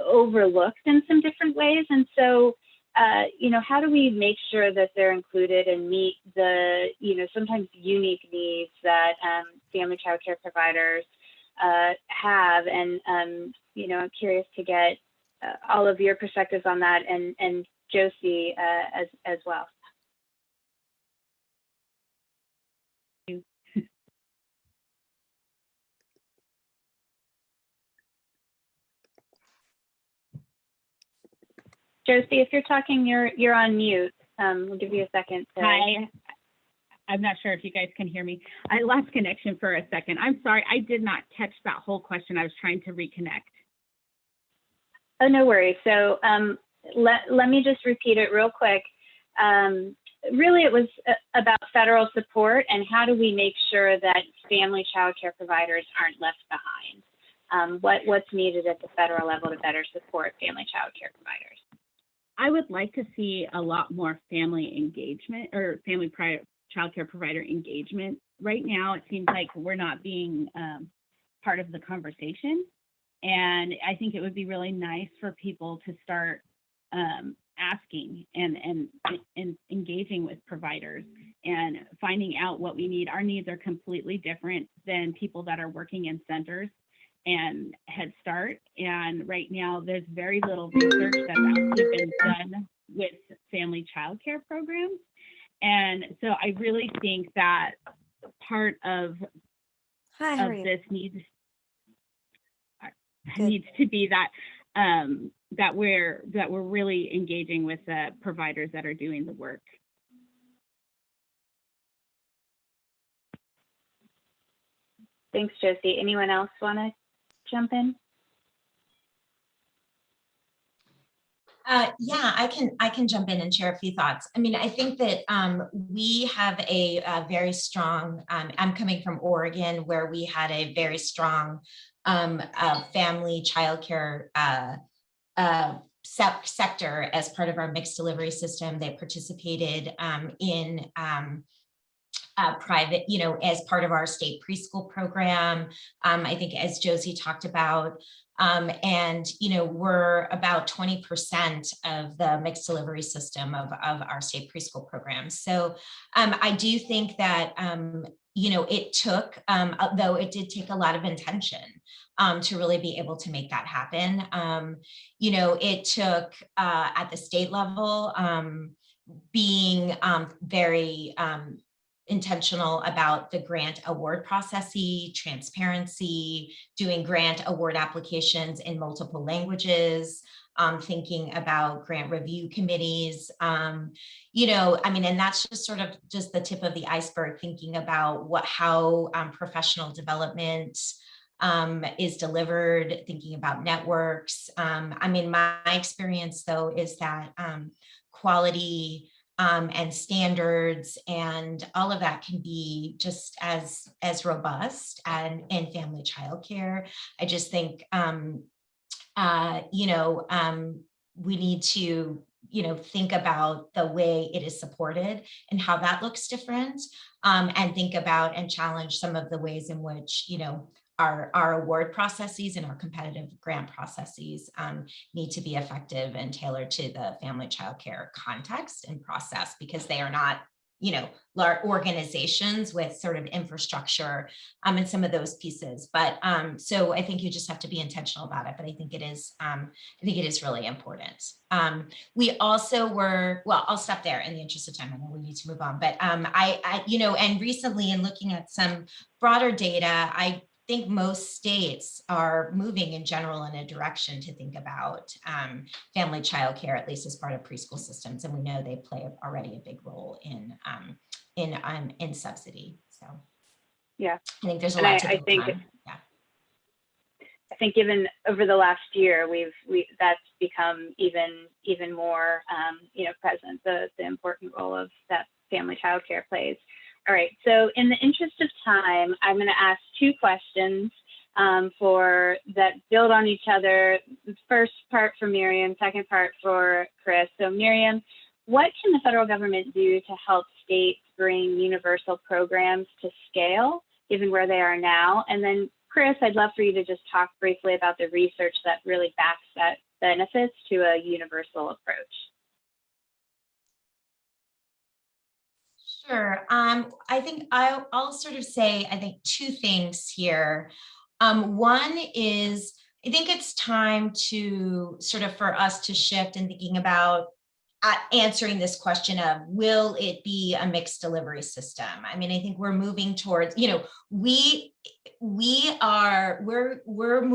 overlooked in some different ways. And so uh, you know, how do we make sure that they're included and meet the, you know, sometimes unique needs that um, family child care providers uh, have? And, um, you know, I'm curious to get uh, all of your perspectives on that and, and Josie uh, as, as well. Josie, if you're talking, you're you're on mute. Um, we'll give you a second. To...
Hi. I'm not sure if you guys can hear me. I lost connection for a second. I'm sorry. I did not catch that whole question. I was trying to reconnect.
Oh, no worries. So um, let, let me just repeat it real quick. Um, really, it was uh, about federal support and how do we make sure that family child care providers aren't left behind? Um, what, what's needed at the federal level to better support family child care providers?
I would like to see a lot more family engagement or family child care provider engagement. Right now, it seems like we're not being um, part of the conversation. And I think it would be really nice for people to start um, asking and, and, and engaging with providers and finding out what we need. Our needs are completely different than people that are working in centers and Head Start. And right now, there's very little research that's actually been done with family child care programs. And so I really think that part of,
Hi,
of this needs, needs to be that um, that we're that we're really engaging with the providers that are doing the work.
Thanks, Josie. Anyone else want to jump in?
Uh, yeah, I can I can jump in and share a few thoughts. I mean, I think that um, we have a, a very strong. Um, I'm coming from Oregon, where we had a very strong um, uh, family childcare uh, uh, sec sector as part of our mixed delivery system. They participated um, in um, uh, private, you know, as part of our state preschool program. Um, I think as Josie talked about, um, and, you know, we're about 20% of the mixed delivery system of, of our state preschool program. So um, I do think that, um, you know, it took, um, though it did take a lot of intention um, to really be able to make that happen. Um, you know, it took uh, at the state level um, being um, very intentional about the grant award processy, transparency, doing grant award applications in multiple languages, um, thinking about grant review committees, um, you know, I mean, and that's just sort of just the tip of the iceberg, thinking about what how um, professional development um, is delivered, thinking about networks. Um, I mean, my, my experience though is that um, quality um, and standards and all of that can be just as as robust and in family childcare. I just think, um, uh, you know, um, we need to, you know, think about the way it is supported and how that looks different um, and think about and challenge some of the ways in which, you know, our, our award processes and our competitive grant processes um, need to be effective and tailored to the family child care context and process because they are not you know, large organizations with sort of infrastructure um, and some of those pieces. But um, so I think you just have to be intentional about it. But I think it is, um, I think it is really important. Um, we also were, well, I'll stop there in the interest of time. I know we need to move on. But um, I, I, you know, and recently in looking at some broader data, I think most states are moving in general in a direction to think about um, family child care, at least as part of preschool systems. And we know they play already a big role in um, in um, in subsidy. So
yeah,
I think there's a
and
lot
I,
to
I think
on. Yeah.
I think given over the last year, we've we that's become even even more um, you know present the the important role of that family child care plays. All right, so in the interest of time, I'm going to ask two questions um, for that build on each other. First part for Miriam, second part for Chris. So Miriam, what can the federal government do to help states bring universal programs to scale, given where they are now? And then Chris, I'd love for you to just talk briefly about the research that really backs that benefits to a universal approach.
Sure. Um, I think I'll, I'll sort of say, I think two things here. Um, one is, I think it's time to sort of for us to shift in thinking about uh, answering this question of will it be a mixed delivery system? I mean, I think we're moving towards, you know, we we are we're we're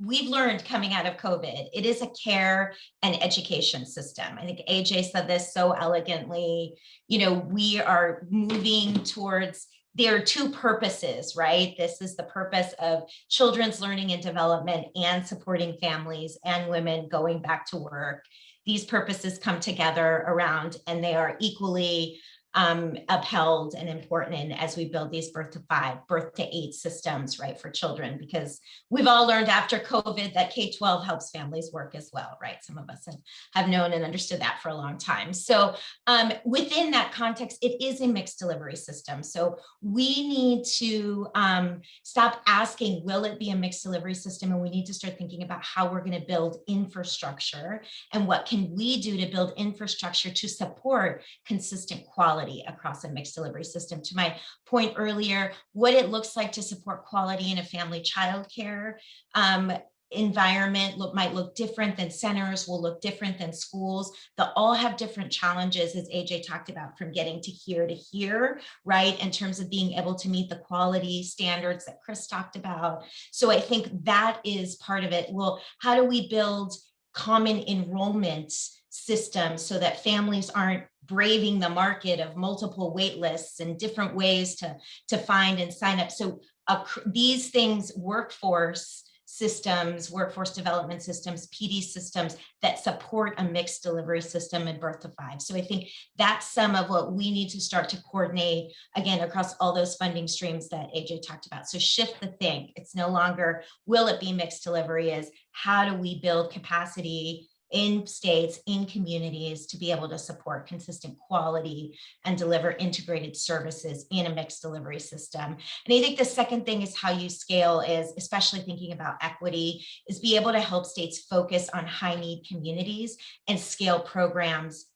we've learned coming out of COVID, it is a care and education system. I think Ajay said this so elegantly, you know, we are moving towards there are two purposes, right? This is the purpose of children's learning and development and supporting families and women going back to work. These purposes come together around and they are equally um, upheld and important as we build these birth to five, birth to eight systems, right, for children, because we've all learned after COVID that K-12 helps families work as well, right? Some of us have, known and understood that for a long time. So um, within that context, it is a mixed delivery system. So we need to um, stop asking, will it be a mixed delivery system? And we need to start thinking about how we're gonna build infrastructure and what can we do to build infrastructure to support consistent quality quality across a mixed delivery system. To my point earlier, what it looks like to support quality in a family childcare um, environment look might look different than centers will look different than schools. They'll all have different challenges as Ajay talked about from getting to here to here right in terms of being able to meet the quality standards that chris talked about. So i think that is part of it. Well how do we build common enrollment systems so that families aren't braving the market of multiple wait lists and different ways to, to find and sign up. So uh, these things, workforce systems, workforce development systems, PD systems that support a mixed delivery system in birth to five. So I think that's some of what we need to start to coordinate again across all those funding streams that Ajay talked about. So shift the think. It's no longer will it be mixed delivery is how do we build capacity in states, in communities to be able to support consistent quality and deliver integrated services in a mixed delivery system. And I think the second thing is how you scale is, especially thinking about equity, is be able to help states focus on high need communities and scale programs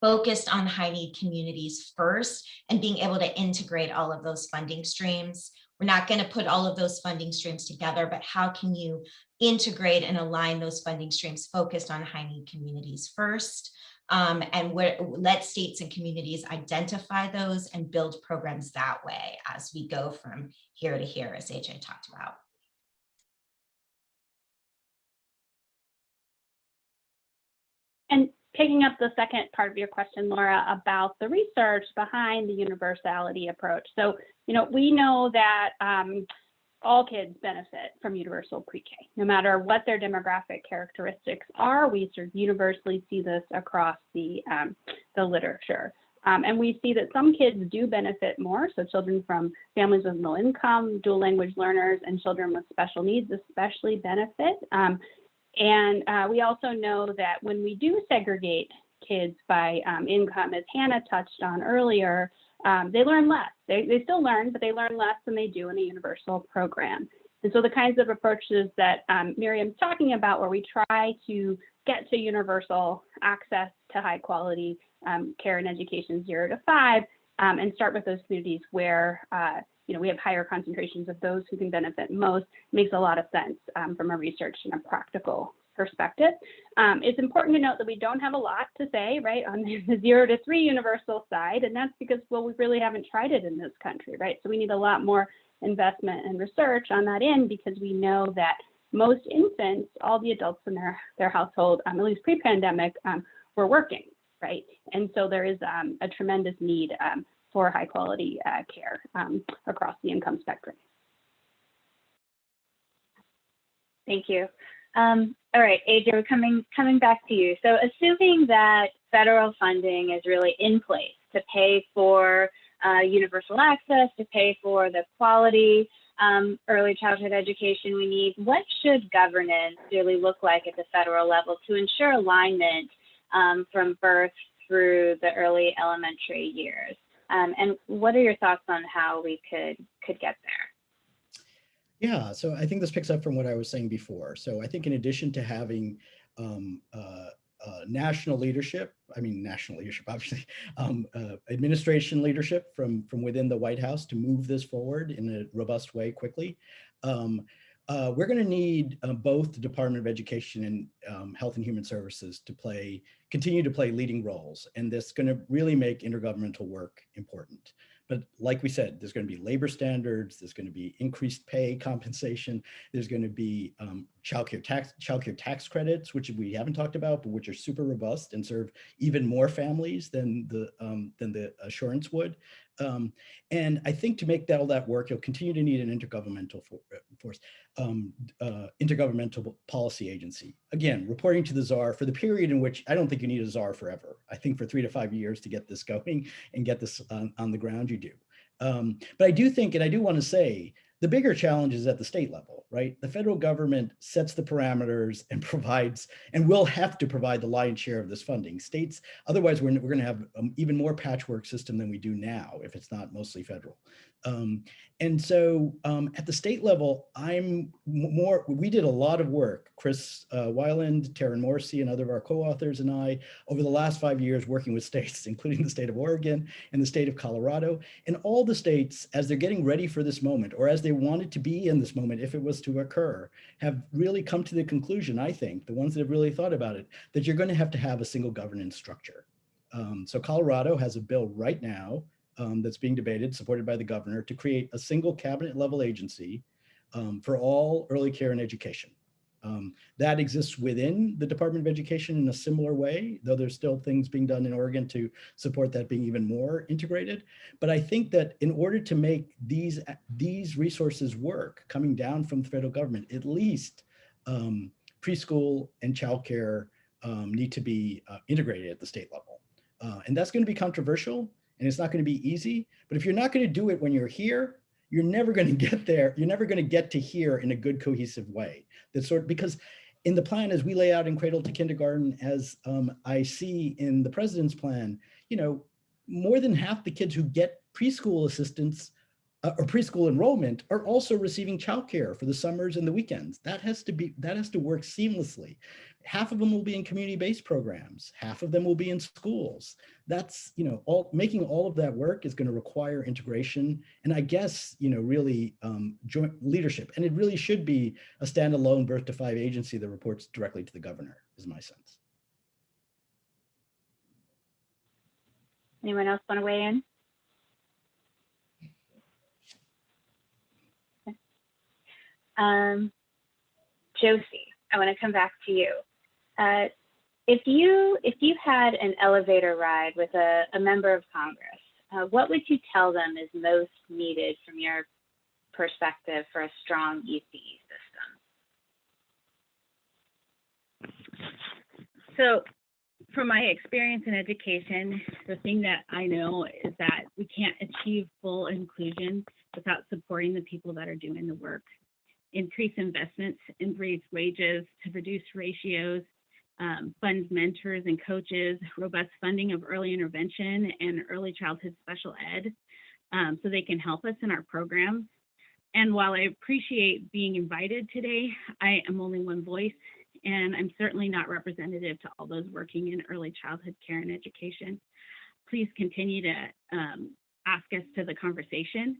focused on high need communities first and being able to integrate all of those funding streams we're not going to put all of those funding streams together, but how can you integrate and align those funding streams focused on high need communities first? Um, and where, let states and communities identify those and build programs that way as we go from here to here, as Ajay talked about.
And picking up the second part of your question, Laura, about the research behind the universality approach. So, you know, we know that um, all kids benefit from universal pre-K, no matter what their demographic characteristics are. We sort of universally see this across the, um, the literature. Um, and we see that some kids do benefit more. So children from families with low income, dual language learners, and children with special needs especially benefit. Um, and uh, we also know that when we do segregate kids by um, income, as Hannah touched on earlier, um, they learn less. They, they still learn, but they learn less than they do in a universal program. And so the kinds of approaches that um, Miriam's talking about, where we try to get to universal access to high quality um, care and education zero to five, um, and start with those communities where uh, you know, we have higher concentrations of those who can benefit most makes a lot of sense um, from a research and a practical perspective. Um, it's important to note that we don't have a lot to say, right, on the zero to three universal side, and that's because, well, we really haven't tried it in this country, right? So we need a lot more investment and research on that end because we know that most infants, all the adults in their, their household, um, at least pre-pandemic, um, were working, right? And so there is um, a tremendous need um, for high quality uh, care um, across the income spectrum.
Thank you. Um, all right, we're coming coming back to you. So assuming that federal funding is really in place to pay for uh, universal access, to pay for the quality um, early childhood education we need, what should governance really look like at the federal level to ensure alignment um, from birth through the early elementary years? Um, and what are your thoughts on how we could could get there?
Yeah, so I think this picks up from what I was saying before. So I think in addition to having um, uh, uh, national leadership, I mean national leadership, obviously, um, uh, administration leadership from from within the White House to move this forward in a robust way quickly. Um, uh, we're going to need uh, both the Department of Education and um, Health and Human Services to play, continue to play leading roles. And this is going to really make intergovernmental work important. But like we said, there's going to be labor standards, there's going to be increased pay compensation, there's going to be um, childcare tax childcare tax credits, which we haven't talked about, but which are super robust and serve even more families than the um, than the assurance would. Um, and I think to make that all that work, you'll continue to need an intergovernmental for, uh, force, um, uh, intergovernmental policy agency. Again, reporting to the czar for the period in which I don't think you need a czar forever. I think for three to five years to get this going and get this on, on the ground, you do. Um, but I do think, and I do want to say, the bigger challenge is at the state level, right? The federal government sets the parameters and provides, and will have to provide the lion's share of this funding. States, otherwise we're, we're gonna have an even more patchwork system than we do now if it's not mostly federal. Um, and so um, at the state level, I'm more, we did a lot of work, Chris uh, Weiland, Taryn Morrissey, and other of our co-authors and I, over the last five years working with states, including the state of Oregon and the state of Colorado, and all the states, as they're getting ready for this moment, or as they wanted to be in this moment if it was to occur, have really come to the conclusion, I think, the ones that have really thought about it, that you're gonna have to have a single governance structure. Um, so Colorado has a bill right now um, that's being debated, supported by the governor, to create a single cabinet level agency um, for all early care and education. Um, that exists within the Department of Education in a similar way, though there's still things being done in Oregon to support that being even more integrated. But I think that in order to make these, these resources work coming down from the federal government, at least um, preschool and childcare um, need to be uh, integrated at the state level. Uh, and that's going to be controversial and it's not going to be easy. But if you're not going to do it when you're here, you're never going to get there. You're never going to get to here in a good cohesive way. That sort because in the plan as we lay out in cradle to kindergarten, as um, I see in the president's plan, you know, more than half the kids who get preschool assistance uh, or preschool enrollment are also receiving childcare for the summers and the weekends. That has to be that has to work seamlessly. Half of them will be in community-based programs. Half of them will be in schools. That's you know all making all of that work is going to require integration and I guess you know really um, joint leadership. And it really should be a standalone birth to five agency that reports directly to the governor. Is my sense.
Anyone else want to weigh in? Um, Josie, I want to come back to you. Uh, if you if you had an elevator ride with a, a member of Congress, uh, what would you tell them is most needed from your perspective for a strong ECE system?
So from my experience in education, the thing that I know is that we can't achieve full inclusion without supporting the people that are doing the work increase investments in raise wages to reduce ratios, um, fund mentors and coaches, robust funding of early intervention and early childhood special ed um, so they can help us in our programs. And while I appreciate being invited today, I am only one voice and I'm certainly not representative to all those working in early childhood care and education. Please continue to um, ask us to the conversation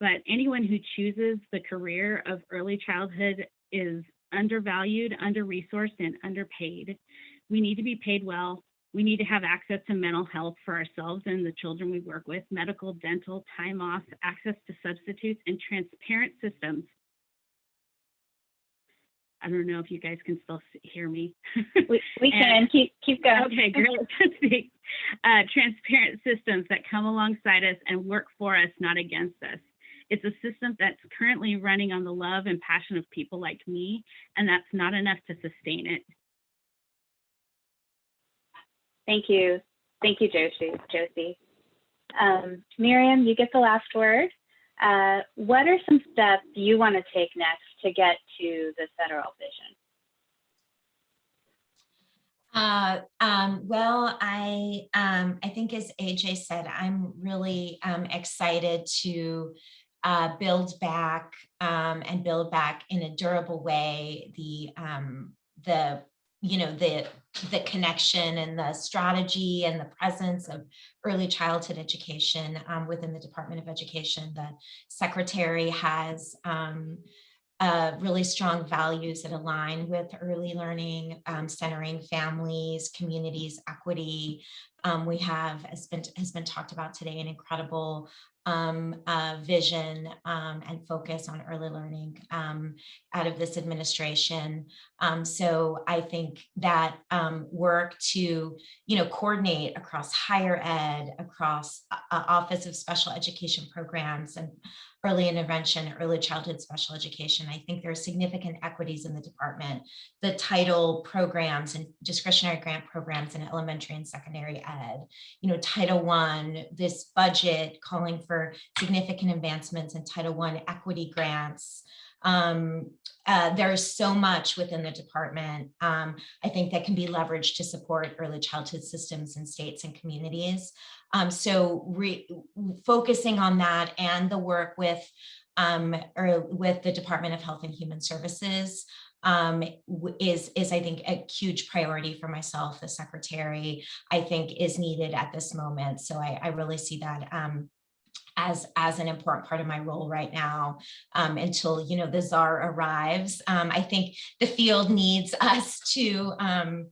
but anyone who chooses the career of early childhood is undervalued, under-resourced, and underpaid. We need to be paid well. We need to have access to mental health for ourselves and the children we work with, medical, dental, time off, access to substitutes, and transparent systems. I don't know if you guys can still hear me.
We, we can keep keep going.
Okay, great. uh, transparent systems that come alongside us and work for us, not against us. It's a system that's currently running on the love and passion of people like me, and that's not enough to sustain it.
Thank you. Thank you, Josie. Josie. Um, Miriam, you get the last word. Uh, what are some steps you want to take next to get to the federal vision?
Uh, um, well, I um, I think as Ajay said, I'm really um, excited to uh, build back um, and build back in a durable way the um, the you know the the connection and the strategy and the presence of early childhood education um, within the Department of Education. The secretary has um, uh, really strong values that align with early learning, um, centering families, communities, equity. Um, we have, as been, has been talked about today, an incredible um, uh, vision um, and focus on early learning um, out of this administration. Um, so I think that work to, you know, coordinate across higher ed, across uh, uh Office of Special Education Programs and early intervention, early childhood special education. I think there are significant equities in the department. The title programs and discretionary grant programs in elementary and secondary ed, you know, Title One, this budget calling for significant advancements in Title One equity grants, um, uh, there's so much within the department, um, I think that can be leveraged to support early childhood systems in states and communities. Um, so focusing on that and the work with um, or with the Department of Health and Human Services um, is, is I think a huge priority for myself, the secretary, I think is needed at this moment. So I, I really see that um, as as an important part of my role right now um, until you know the czar arrives. Um, I think the field needs us to um,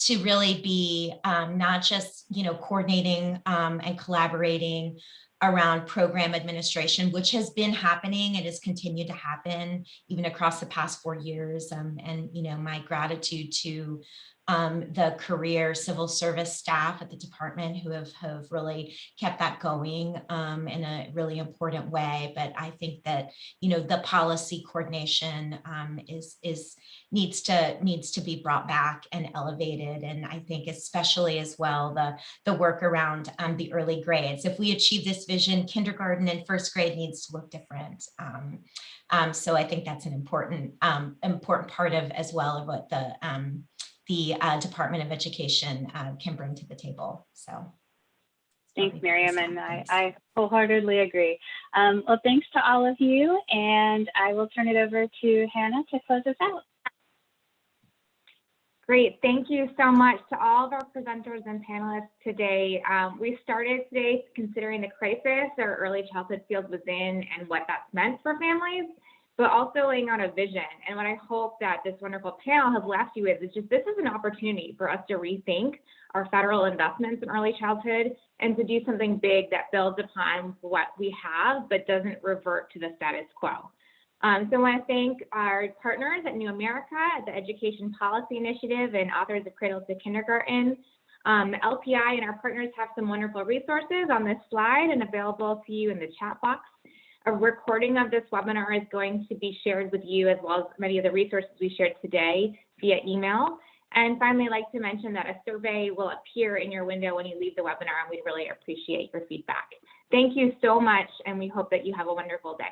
to really be um, not just you know coordinating um, and collaborating around program administration, which has been happening and has continued to happen even across the past four years. Um, and, you know, my gratitude to um, the career civil service staff at the department who have, have really kept that going um, in a really important way. But I think that, you know, the policy coordination um, is, is needs to needs to be brought back and elevated. And I think especially as well, the, the work around um, the early grades. If we achieve this vision, kindergarten and first grade needs to look different. Um, um, so I think that's an important important part of as well of what the the uh, Department of Education uh, can bring to the table. So.
Thanks, Miriam, and I, I wholeheartedly agree. Um, well, thanks to all of you, and I will turn it over to Hannah to close us out.
Great. Thank you so much to all of our presenters and panelists today. Um, we started today considering the crisis our early childhood field was in and what that's meant for families, but also laying out a vision. And what I hope that this wonderful panel has left you with is just this is an opportunity for us to rethink our federal investments in early childhood and to do something big that builds upon what we have, but doesn't revert to the status quo. Um, so I want to thank our partners at New America, the Education Policy Initiative, and authors of Cradle to Kindergarten. Um, LPI and our partners have some wonderful resources on this slide and available to you in the chat box. A recording of this webinar is going to be shared with you as well as many of the resources we shared today via email. And finally, I'd like to mention that a survey will appear in your window when you leave the webinar, and we'd really appreciate your feedback. Thank you so much, and we hope that you have a wonderful day.